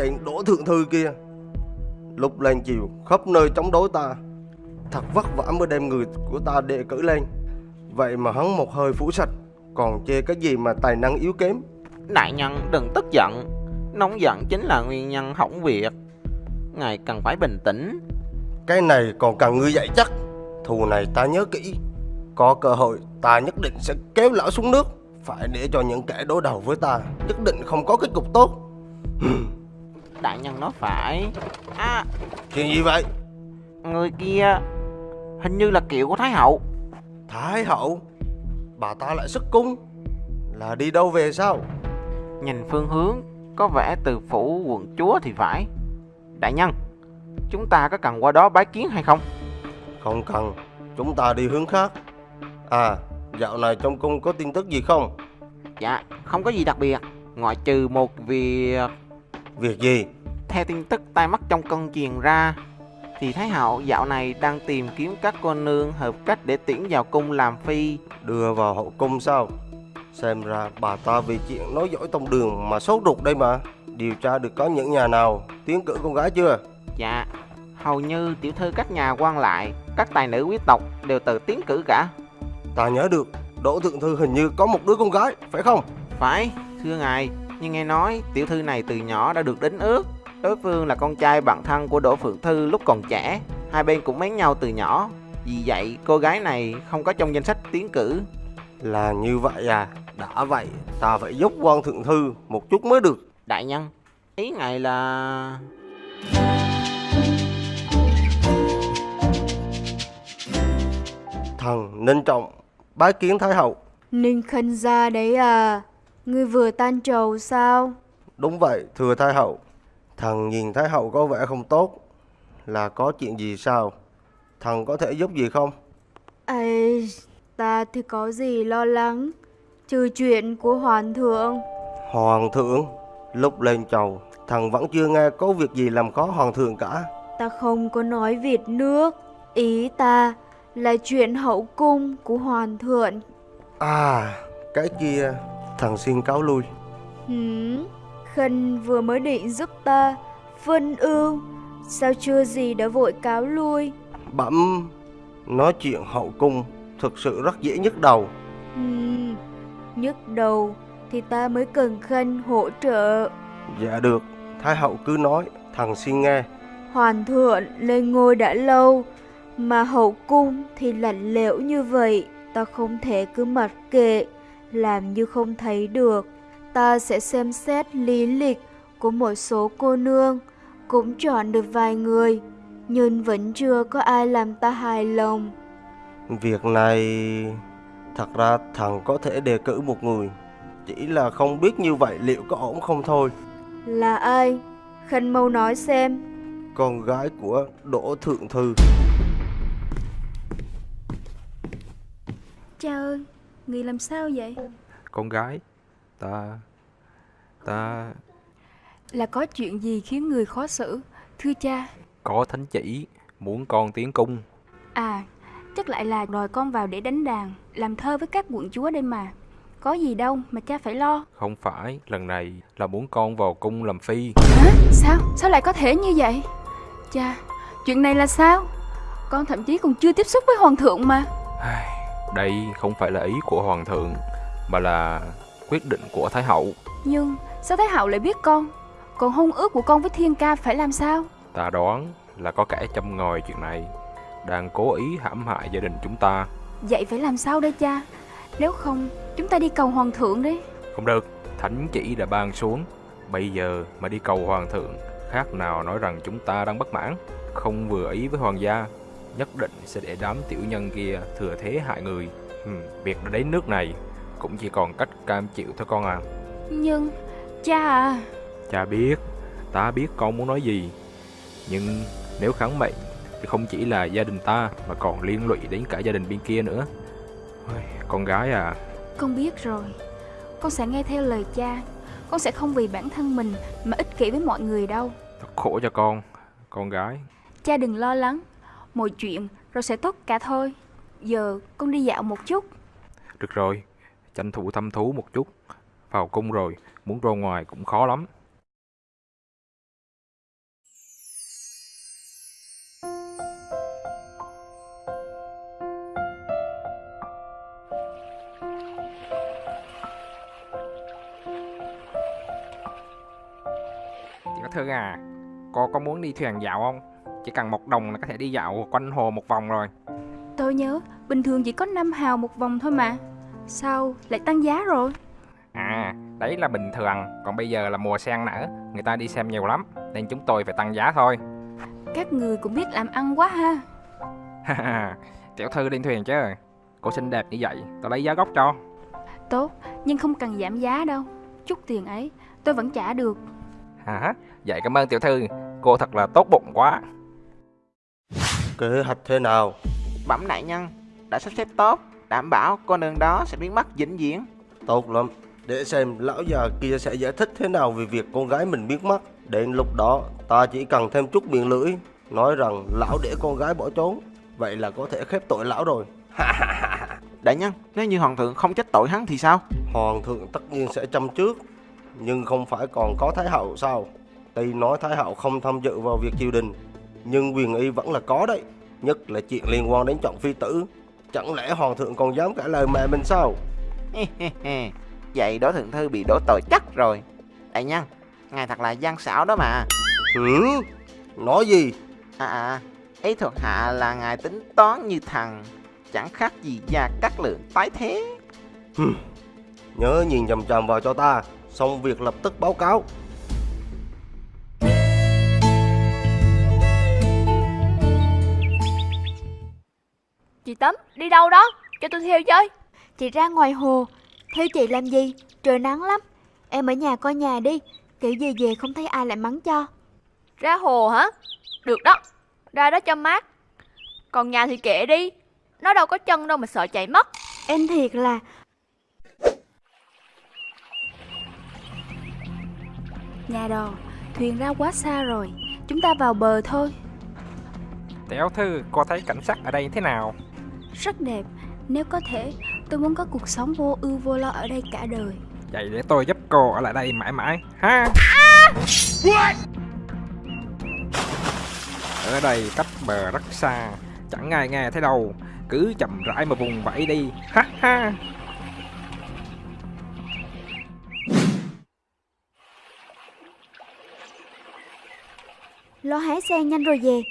Cái Đỗ Thượng Thư kia. Lúc lên chiều khắp nơi chống đối ta. Thật vất vả mới đem người của ta đề cử lên. Vậy mà hắn một hơi phủ sạch Còn chê cái gì mà tài năng yếu kém? Đại nhân đừng tức giận. Nóng giận chính là nguyên nhân hỏng việc. Ngài cần phải bình tĩnh. Cái này còn cần ngươi dạy chắc. Thù này ta nhớ kỹ. Có cơ hội ta nhất định sẽ kéo lão xuống nước. Phải để cho những kẻ đối đầu với ta Nhất định không có kết cục tốt Đại nhân nói phải. À Chuyện gì vậy? người kia Hình như là kiệu của Thái hậu. Thái hậu? Bà ta lại xuất cung. Là đi đâu về sao? Nhìn phương hướng Có vẻ từ phủ quận chúa thì phải. Đại nhân Chúng ta có cần qua đó bái kiến hay không? Không cần Chúng ta đi hướng khác. À Dạo này trong cung có tin tức gì không? Dạ không có gì đặc biệt Ngoại trừ một việc. Việc gì Theo tin tức tai mắt trong cân truyền ra Thì Thái hậu dạo này đang tìm kiếm các cô nương hợp cách để tiễn vào cung làm phi. Đưa vào hậu cung sao? Xem ra bà ta vì chuyện nói dõi tông đường mà sốt ruột đây mà. Điều tra được có những nhà nào? Tiến cử con gái chưa? Dạ Hầu như tiểu thư các nhà quan lại Các tài nữ quý tộc đều tự tiến cử cả. Ta nhớ được Đỗ Thượng Thư hình như có một đứa con gái Phải không? Phải thưa ngài Nhưng nghe nói tiểu thư này từ nhỏ đã được đính ước Đối phương là con trai bạn thân của Đỗ Phượng Thư lúc còn trẻ. Hai bên cũng mến nhau từ nhỏ. Vì vậy cô gái này không có trong danh sách tiến cử. Là như vậy à? Đã vậy ta phải giúp quan Thượng Thư một chút mới được. Đại nhân Ý ngài là... Thần Ninh Trọng Bái kiến Thái Hậu. Ninh Khân gia đấy à. Ngươi vừa tan trầu sao? Đúng vậy thưa Thái Hậu Thần nhìn Thái Hậu có vẻ không tốt Là có chuyện gì sao? Thần có thể giúp gì không? Ây Ta thì có gì lo lắng Trừ chuyện của Hoàng thượng. Hoàng thượng Lúc lên chầu Thần vẫn chưa nghe có việc gì làm khó Hoàng thượng cả. Ta không có nói Việt nước Ý ta là chuyện hậu cung của Hoàng thượng. À Cái kia Thần xin cáo lui. Hửm Khân vừa mới định giúp ta Phân ưu Sao chưa gì đã vội cáo lui Bẩm Nói chuyện hậu cung Thực sự rất dễ nhức đầu Ừm, nhức đầu thì ta mới cần Khân hỗ trợ. Dạ được Thái Hậu cứ nói Thần xin nghe Hoàng thượng lên ngôi đã lâu, mà hậu cung thì lạnh lẽo như vậy, ta không thể cứ mặc kệ, làm như không thấy được. Ta sẽ xem xét lý lịch của một số cô nương, cũng chọn được vài người, nhưng vẫn chưa có ai làm ta hài lòng. Việc này Thật ra thần có thể đề cử một người Chỉ là không biết như vậy liệu có ổn không thôi Là ai? Khân mau nói xem. Con gái của Đỗ Thượng Thư Cha ơi, người làm sao vậy? con gái ta ta Là có chuyện gì khiến người khó xử? Thưa cha, có thánh chỉ muốn con tiến cung à, chắc lại là đòi con vào để đánh đàn, làm thơ với các quận chúa đây mà. Có gì đâu mà cha phải lo. không phải lần này là muốn con vào cung làm phi Hả? Sao? Sao lại có thể như vậy? Cha, chuyện này là sao? Con thậm chí còn chưa tiếp xúc với hoàng thượng mà. Đây không phải là ý của hoàng thượng mà là quyết định của thái hậu Nhưng sao Thái Hậu lại biết con? Còn hôn ước của con với Thiên Ca phải làm sao? ta đoán là có kẻ châm ngòi chuyện này đang cố ý hãm hại gia đình chúng ta Vậy phải làm sao đây cha? Nếu không, chúng ta đi cầu hoàng thượng đi. không được thánh chỉ đã ban xuống bây giờ mà đi cầu hoàng thượng khác nào nói rằng chúng ta đang bất mãn không vừa ý với hoàng gia nhất định sẽ để đám tiểu nhân kia thừa thế hại người ừ, việc đã đến nước này cũng chỉ còn cách cam chịu thôi con à Nhưng, cha à, cha biết ta biết con muốn nói gì nhưng nếu kháng mệnh thì không chỉ là gia đình ta mà còn liên lụy đến cả gia đình bên kia nữa Ôi, con gái à con biết rồi. Con sẽ nghe theo lời cha. Con sẽ không vì bản thân mình mà ích kỷ với mọi người đâu. thật khổ cho con con gái Cha đừng lo lắng. Mọi chuyện rồi sẽ tốt cả thôi. Giờ con đi dạo một chút. Được rồi, tranh thủ thăm thú một chút. Vào cung rồi, muốn ra ngoài cũng khó lắm. Chị có thơ à, cô có muốn đi thuyền dạo không? Chỉ cần một đồng là có thể đi dạo quanh hồ một vòng rồi. Tôi nhớ, bình thường chỉ có 5 hào một vòng thôi mà. Sao lại tăng giá rồi À, đấy là bình thường, còn bây giờ là mùa sen nở, người ta đi xem nhiều lắm, nên chúng tôi phải tăng giá thôi. Các người cũng biết làm ăn quá ha Tiểu thư đi thuyền chứ. Cô xinh đẹp như vậy, tôi lấy giá gốc cho. Tốt nhưng không cần giảm giá đâu Chút tiền ấy tôi vẫn trả được Hả? Vậy cảm ơn tiểu thư, cô thật là tốt bụng quá. Kế hoạch thế nào? Bẩm đại nhân, đã sắp xếp tốt, đảm bảo con đường đó sẽ biến mất vĩnh viễn. Tốt lắm. Để xem lão già kia sẽ giải thích thế nào về việc con gái mình biến mất. Đến lúc đó, ta chỉ cần thêm chút miệng lưỡi, nói rằng lão để con gái bỏ trốn. Vậy là có thể khép tội lão rồi. Đại nhân, nếu như hoàng thượng không trách tội hắn thì sao? Hoàng thượng tất nhiên sẽ chăm trước, nhưng không phải còn có Thái hậu sao? Tuy nói Thái hậu không tham dự vào việc triều đình, nhưng quyền y vẫn là có đấy. Nhất là chuyện liên quan đến chọn phi tử. Chẳng lẽ Hoàng thượng còn dám cãi lời mẹ mình sao? Vậy đó thượng thư bị đổ tội chắc rồi. Đại nhân, ngài thật là gian xảo đó mà. Hử? Nói gì? À à, ý thuộc hạ là ngài tính toán như thằng, chẳng khác gì gia cát lượng tái thế. Nhớ nhìn chằm chằm vào cho ta, xong việc lập tức báo cáo. Chị Tấm, đi đâu đó? Cho tôi theo chơi. Chị ra ngoài hồ, theo chị làm gì? Trời nắng lắm. Em ở nhà coi nhà đi, kiểu gì về không thấy ai lại mắng cho. Ra hồ hả? Được đó, ra đó cho mát. Còn nhà thì kệ đi, nó đâu có chân đâu mà sợ chạy mất. Em thiệt là Nhà đò Thuyền ra quá xa rồi Chúng ta vào bờ thôi Tiểu thư, cô thấy cảnh sắc ở đây thế nào? Rất đẹp Nếu có thể Tôi muốn có cuộc sống vô ưu vô lo ở đây cả đời Vậy để tôi giúp cô ở lại đây mãi mãi, ha? Ở đây cách bờ rất xa, chẳng ai nghe thấy đâu, cứ chậm rãi mà vùng vẫy đi, ha ha. lo hái xe nhanh rồi về.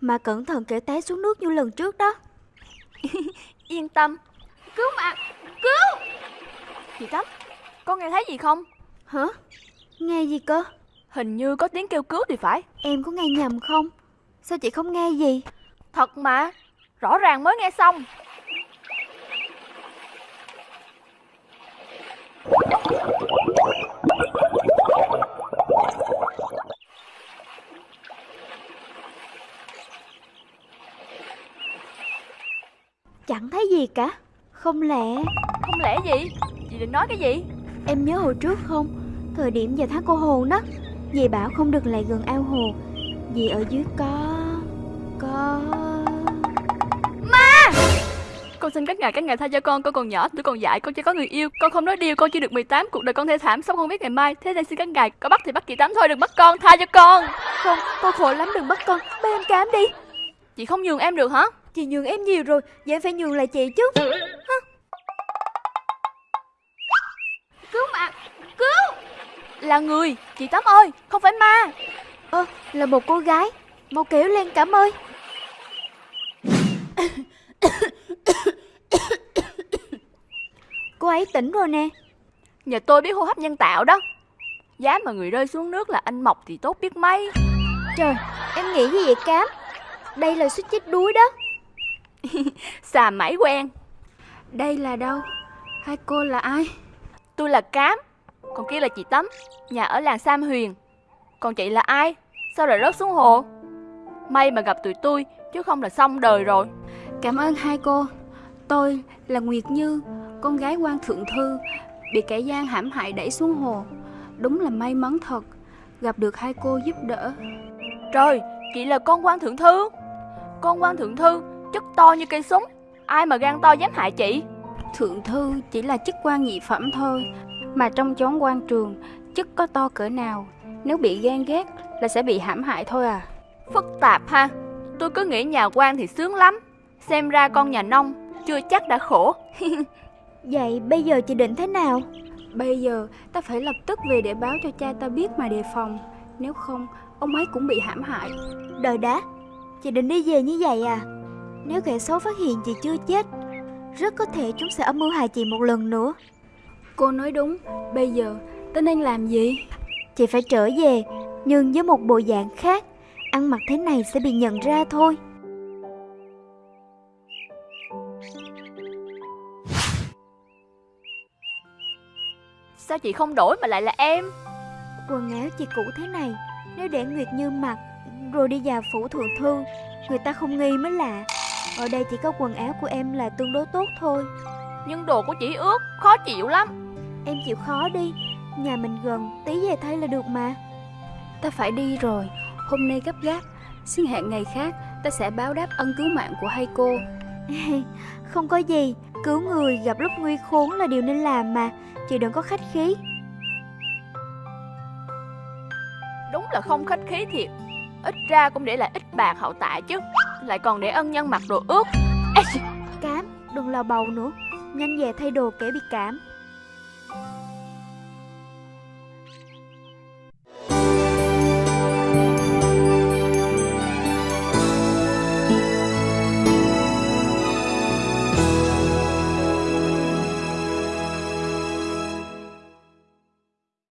Mà cẩn thận kẻo té xuống nước như lần trước đó. Yên tâm. Cứu mạng, cứu! Chị Tấm, con nghe thấy gì không? Hả? Nghe gì cơ? Hình như có tiếng kêu cứu thì phải. Em có nghe nhầm không? Sao chị không nghe gì? Thật mà, rõ ràng mới nghe xong. Chẳng thấy gì cả. Không lẽ Không lẽ gì? Chị định nói cái gì? em nhớ hồi trước không? Thời điểm giờ tháng cô hồ đó. Dì bảo không được lại gần ao hồ. Vì ở dưới có... Có... Con xin các ngài, các ngài tha cho con, con còn nhỏ, tôi còn dại, con chưa có người yêu, con không nói điều, con chưa được 18, cuộc đời con thê thảm, sống không biết ngày mai. Thế nên xin các ngài, có bắt thì bắt chị Tám thôi, đừng bắt con, tha cho con. Không, con khổ lắm đừng bắt con. Bắt em cám đi. Chị không nhường em được hả? Chị nhường em nhiều rồi, vậy em phải nhường lại chị chứ. Cứu mạng, cứu! Là người, chị Tám ơi, không phải ma. Ơ, là một cô gái. Mau kéo lên cảm ơi. cô ấy tỉnh rồi nè. Nhờ tôi biết hô hấp nhân tạo đó. Giá mà người rơi xuống nước là anh Mộc thì tốt biết mấy. Trời, em nghĩ gì vậy Cám? Đây là suýt chết đuối đó. Xà mãi quen. Đây là đâu Hai cô là ai Tôi là Cám, còn kia là chị Tấm, nhà ở làng Sam Huyền. Còn chị là ai? Sao lại rớt xuống hồ? May mà gặp tụi tôi, chứ không là xong đời rồi. Cảm ơn hai cô Tôi là Nguyệt Như Con gái quan thượng thư Bị kẻ gian hãm hại đẩy xuống hồ Đúng là may mắn thật Gặp được hai cô giúp đỡ Trời, chị là con quan thượng thư. Con quan thượng thư, chất to như cây súng. Ai mà gan to dám hại chị? Thượng thư chỉ là chức quan nhị phẩm thôi Mà trong chốn quan trường Chức có to cỡ nào Nếu bị ghen ghét là sẽ bị hãm hại thôi à Phức tạp ha. Tôi cứ nghĩ nhà quan thì sướng lắm. Xem ra con nhà nông, chưa chắc đã khổ. Vậy bây giờ chị định thế nào? Bây giờ ta phải lập tức về để báo cho cha ta biết mà đề phòng Nếu không, ông ấy cũng bị hãm hại. Đời đá, chị định đi về như vậy à? Nếu kẻ xấu phát hiện chị chưa chết, rất có thể chúng sẽ âm mưu hại chị một lần nữa. Cô nói đúng, bây giờ tôi nên làm gì? Chị phải trở về, nhưng với một bộ dạng khác. Ăn mặc thế này sẽ bị nhận ra thôi. Sao chị không đổi mà lại là em Quần áo chị cũ thế này, nếu để Nguyệt Như mặc, rồi đi vào phủ thượng thư, người ta không nghi mới lạ. Ở đây chỉ có quần áo của em là tương đối tốt thôi. Nhưng đồ của chị ướt Khó chịu lắm Em chịu khó đi, nhà mình gần, tí về thay là được mà. Ta phải đi rồi, hôm nay gấp gáp. Xin hẹn ngày khác, ta sẽ báo đáp ân cứu mạng của hai cô. Không có gì, cứu người gặp lúc nguy khốn là điều nên làm mà, chị đừng có khách khí. Đúng là không khách khí thiệt Ít ra cũng để lại ít bạc hậu tạ chứ. Lại còn để ân nhân mặc đồ ướt. Ê, Cám, đừng lò bầu nữa, nhanh về thay đồ kẻ bị cảm.